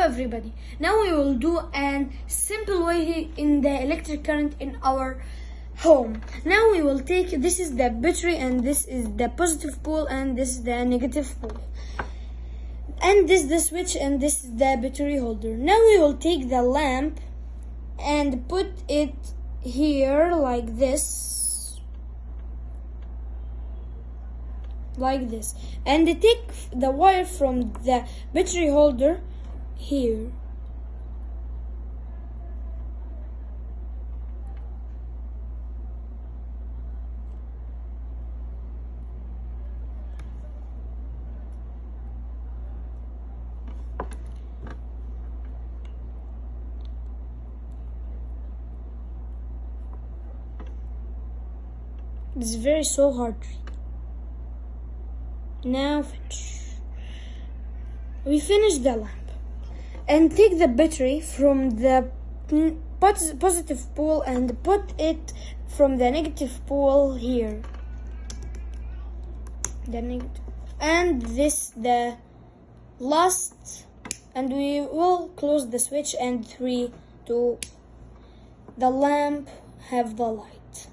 Everybody. Now we will do a simple way in the electric current in our home. Now we will take this is the battery and this is the positive pole and this is the negative pole. And this the switch and this is the battery holder. Now we will take the lamp and put it here like this. Like this. And take the wire from the battery holder here. It's very so hard. Now. We finish the lamp and take the battery from the positive pole and put it from the negative pole here. The negative and this the last and we will close the switch and three two the lamp have the light.